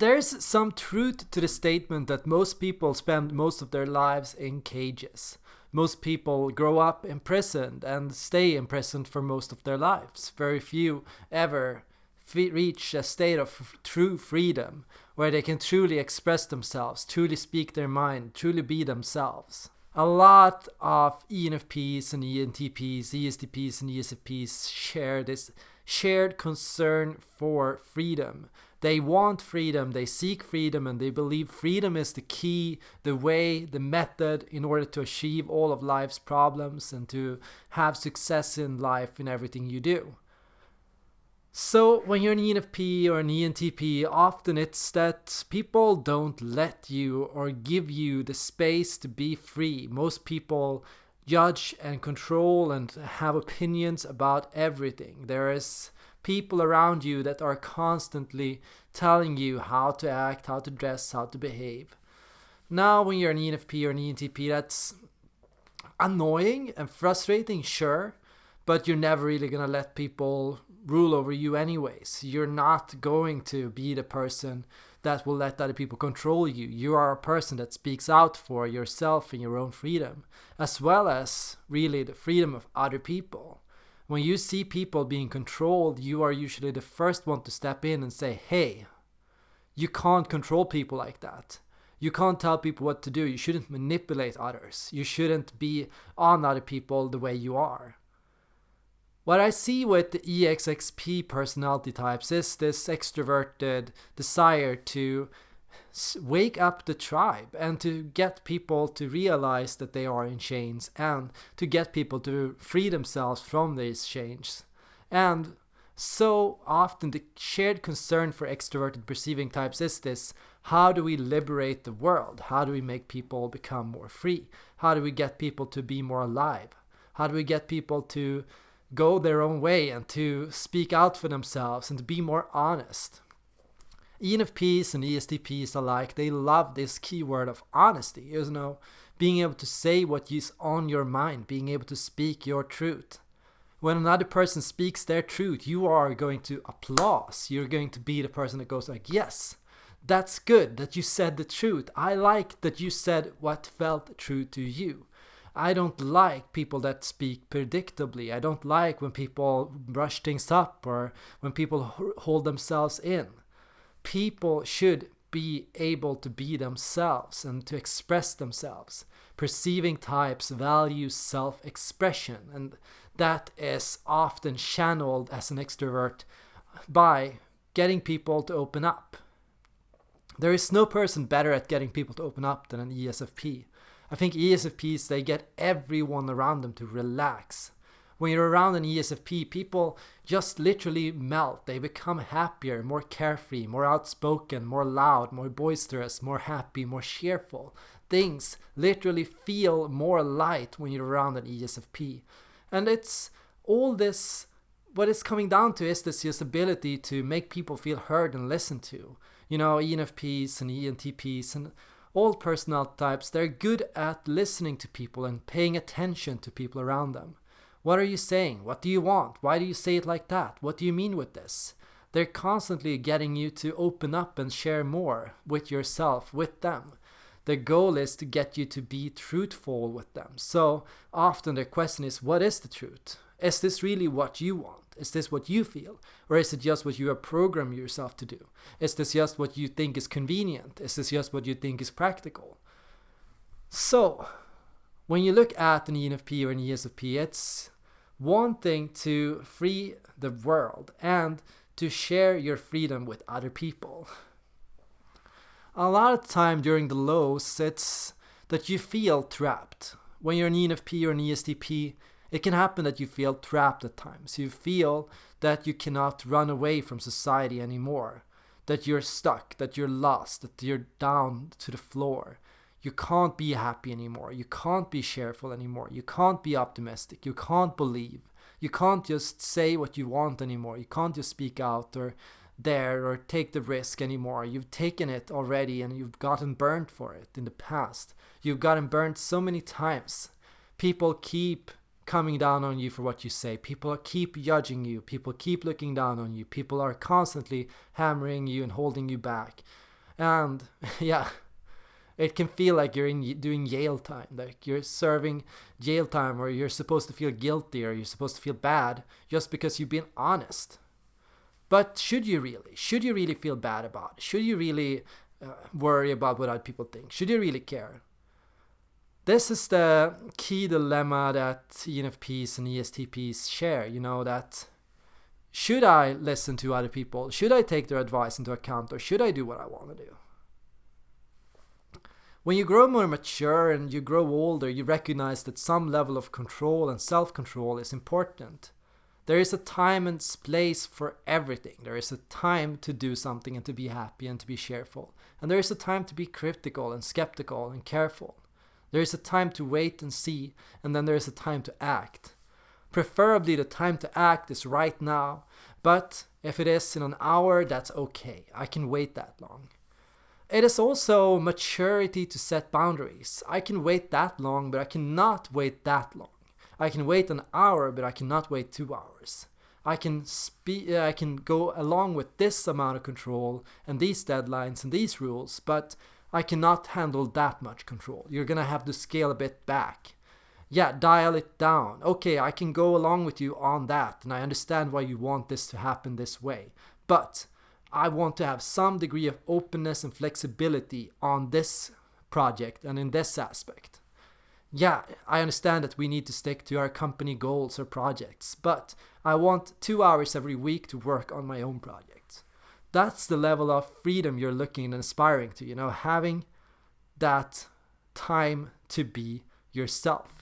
there's some truth to the statement that most people spend most of their lives in cages. Most people grow up imprisoned and stay imprisoned for most of their lives. Very few ever reach a state of true freedom where they can truly express themselves, truly speak their mind, truly be themselves. A lot of ENFPs and ENTPs, ESTPs and ESFPs share this shared concern for freedom. They want freedom, they seek freedom, and they believe freedom is the key, the way, the method in order to achieve all of life's problems and to have success in life in everything you do. So when you're an ENFP or an ENTP, often it's that people don't let you or give you the space to be free. Most people judge and control and have opinions about everything. There is people around you that are constantly telling you how to act, how to dress, how to behave. Now when you're an ENFP or an ENTP, that's annoying and frustrating, sure, but you're never really gonna let people rule over you anyways. You're not going to be the person that will let other people control you. You are a person that speaks out for yourself and your own freedom, as well as really the freedom of other people. When you see people being controlled, you are usually the first one to step in and say, hey, you can't control people like that. You can't tell people what to do. You shouldn't manipulate others. You shouldn't be on other people the way you are. What I see with the EXXP personality types is this extroverted desire to wake up the tribe and to get people to realize that they are in chains and to get people to free themselves from these chains. And so often the shared concern for extroverted perceiving types is this how do we liberate the world? How do we make people become more free? How do we get people to be more alive? How do we get people to go their own way and to speak out for themselves and to be more honest. ENFPs and ESTPs alike, they love this keyword of honesty, you know, being able to say what is on your mind, being able to speak your truth. When another person speaks their truth, you are going to applause. You're going to be the person that goes like, yes, that's good that you said the truth. I like that you said what felt true to you. I don't like people that speak predictably. I don't like when people brush things up or when people hold themselves in. People should be able to be themselves and to express themselves. Perceiving types value self expression, and that is often channeled as an extrovert by getting people to open up. There is no person better at getting people to open up than an ESFP. I think ESFPs, they get everyone around them to relax. When you're around an ESFP, people just literally melt. They become happier, more carefree, more outspoken, more loud, more boisterous, more happy, more cheerful. Things literally feel more light when you're around an ESFP. And it's all this, what it's coming down to is this just ability to make people feel heard and listened to. You know, ENFPs and ENTPs and all personality types, they're good at listening to people and paying attention to people around them. What are you saying? What do you want? Why do you say it like that? What do you mean with this? They're constantly getting you to open up and share more with yourself, with them. The goal is to get you to be truthful with them. So often the question is, what is the truth? Is this really what you want? Is this what you feel? Or is it just what you have programmed yourself to do? Is this just what you think is convenient? Is this just what you think is practical? So, when you look at an ENFP or an ESFP, it's one thing to free the world and to share your freedom with other people. A lot of time during the lows, it's that you feel trapped. When you're an ENFP or an ESTP, it can happen that you feel trapped at times. You feel that you cannot run away from society anymore, that you're stuck, that you're lost, that you're down to the floor. You can't be happy anymore. You can't be cheerful anymore. You can't be optimistic. You can't believe. You can't just say what you want anymore. You can't just speak out or dare or take the risk anymore. You've taken it already and you've gotten burnt for it in the past. You've gotten burnt so many times. People keep coming down on you for what you say. People keep judging you. People keep looking down on you. People are constantly hammering you and holding you back. And yeah, it can feel like you're in doing jail time, like you're serving jail time, or you're supposed to feel guilty, or you're supposed to feel bad just because you've been honest. But should you really? Should you really feel bad about it? Should you really uh, worry about what other people think? Should you really care? This is the key dilemma that ENFPs and ESTPs share. You know that should I listen to other people? Should I take their advice into account, or should I do what I want to do? When you grow more mature and you grow older, you recognize that some level of control and self control is important. There is a time and place for everything. There is a time to do something and to be happy and to be cheerful. And there is a time to be critical and skeptical and careful. There is a time to wait and see, and then there is a time to act. Preferably, the time to act is right now, but if it is in an hour, that's okay. I can wait that long. It is also maturity to set boundaries. I can wait that long, but I cannot wait that long. I can wait an hour, but I cannot wait two hours. I can spe- uh, I can go along with this amount of control and these deadlines and these rules, but I cannot handle that much control. You're gonna have to scale a bit back. Yeah, dial it down. Okay, I can go along with you on that, and I understand why you want this to happen this way. But I want to have some degree of openness and flexibility on this project and in this aspect. Yeah, I understand that we need to stick to our company goals or projects, but I want two hours every week to work on my own projects. That's the level of freedom you're looking and aspiring to, you know, having that time to be yourself.